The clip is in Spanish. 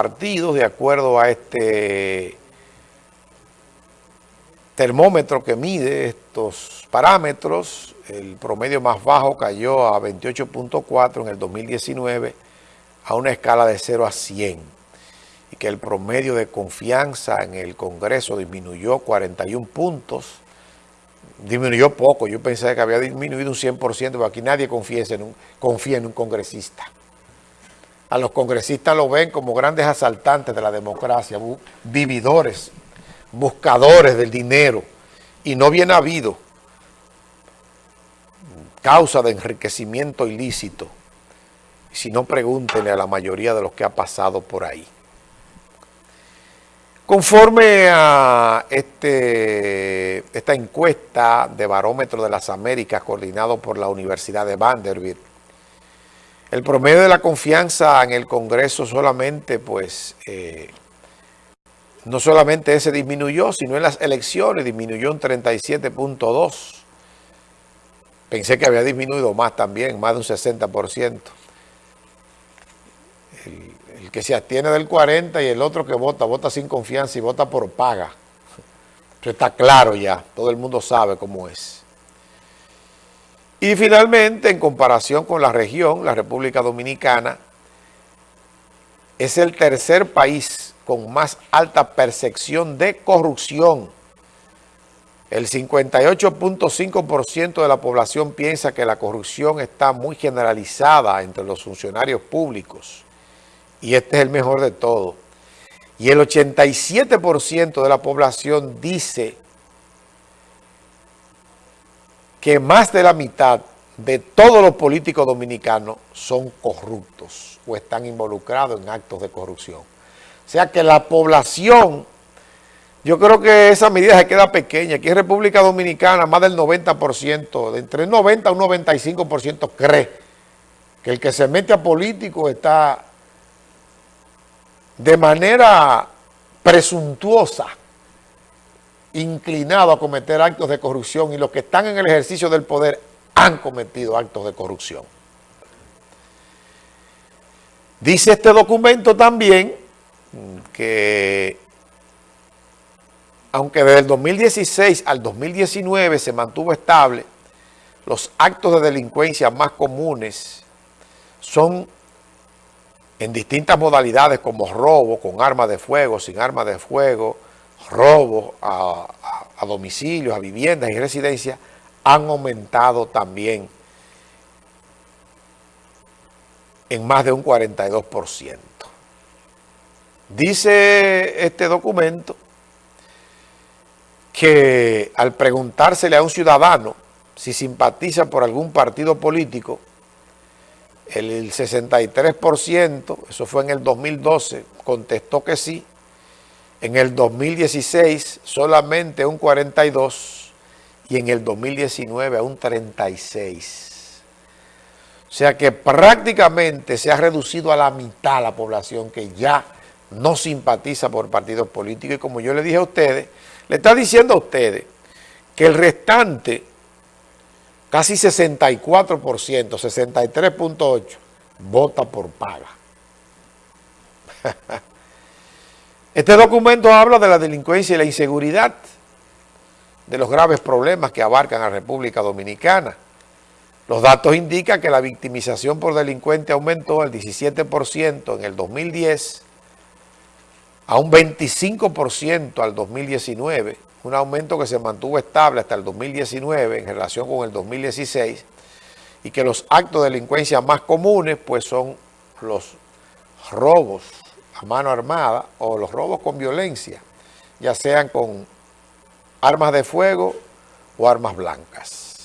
partidos de acuerdo a este termómetro que mide estos parámetros. El promedio más bajo cayó a 28.4 en el 2019 a una escala de 0 a 100 y que el promedio de confianza en el Congreso disminuyó 41 puntos. Disminuyó poco, yo pensé que había disminuido un 100%, pero aquí nadie confía en un, confía en un congresista. A los congresistas lo ven como grandes asaltantes de la democracia, vividores, buscadores del dinero y no bien habido causa de enriquecimiento ilícito. Si no, pregúntenle a la mayoría de los que ha pasado por ahí. Conforme a este, esta encuesta de Barómetro de las Américas coordinado por la Universidad de Vanderbilt, el promedio de la confianza en el Congreso solamente, pues, eh, no solamente ese disminuyó, sino en las elecciones disminuyó un 37.2. Pensé que había disminuido más también, más de un 60%. El, el que se abstiene del 40 y el otro que vota, vota sin confianza y vota por paga. Eso está claro ya, todo el mundo sabe cómo es. Y finalmente, en comparación con la región, la República Dominicana es el tercer país con más alta percepción de corrupción. El 58.5% de la población piensa que la corrupción está muy generalizada entre los funcionarios públicos. Y este es el mejor de todo. Y el 87% de la población dice que más de la mitad de todos los políticos dominicanos son corruptos o están involucrados en actos de corrupción. O sea que la población, yo creo que esa medida se queda pequeña. Aquí en República Dominicana más del 90%, de entre el 90 a un 95% cree que el que se mete a político está de manera presuntuosa inclinado a cometer actos de corrupción y los que están en el ejercicio del poder han cometido actos de corrupción. Dice este documento también que aunque desde el 2016 al 2019 se mantuvo estable, los actos de delincuencia más comunes son en distintas modalidades como robo, con armas de fuego, sin armas de fuego, robos a, domicilios, a viviendas y residencias han aumentado también en más de un 42%. Dice este documento que al preguntársele a un ciudadano si simpatiza por algún partido político, el 63%, eso fue en el 2012, contestó que sí, en el 2016 solamente un 42 y en el 2019 a un 36. O sea que prácticamente se ha reducido a la mitad la población que ya no simpatiza por partidos políticos. Y como yo le dije a ustedes, le está diciendo a ustedes que el restante, casi 64%, 63.8%, vota por paga. Este documento habla de la delincuencia y la inseguridad, de los graves problemas que abarcan a República Dominicana. Los datos indican que la victimización por delincuente aumentó al 17% en el 2010, a un 25% al 2019, un aumento que se mantuvo estable hasta el 2019 en relación con el 2016, y que los actos de delincuencia más comunes pues son los robos, a mano armada o los robos con violencia, ya sean con armas de fuego o armas blancas.